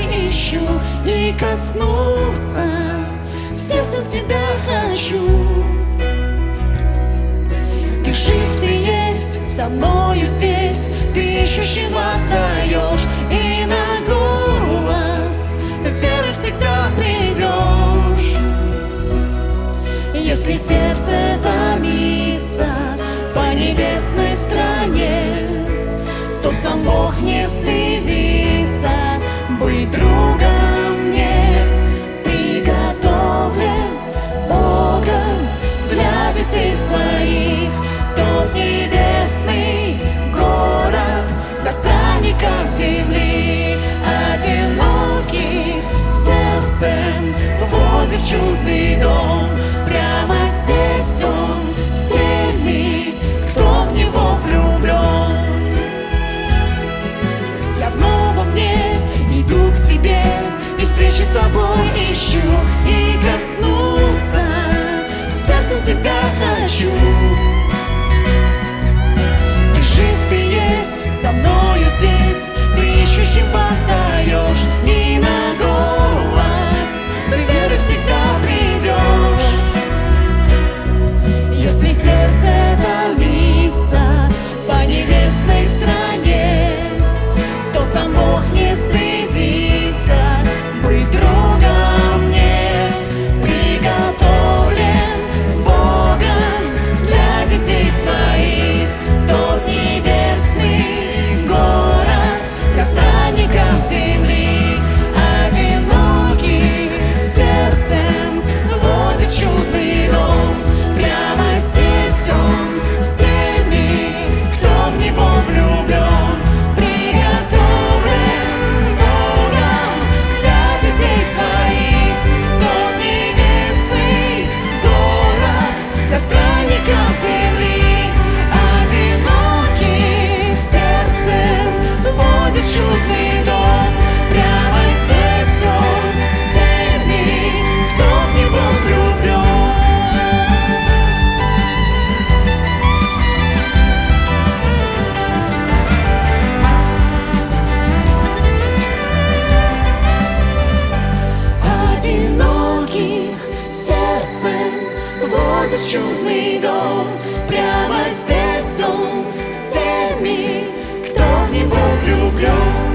ищу и коснуться. Сердцем тебя хочу. Ты жив, ты есть, со мною здесь. Ты ищущий воздаешь И на голос веры всегда придешь. Если сердце томится по небесной стране То сам Бог не стыдится быть другом мне Приготовлен Богом для детей Тот небесный город для странников земли Одиноких сердцем вводит чудный дом встречи с тобой ищу И коснуться. Сердцем тебя хочу. Ты жив, ты есть, со мною здесь. Ты ищущим воздаешь в чудный дом. Прямо здесь он с теми, кто в него влюблен.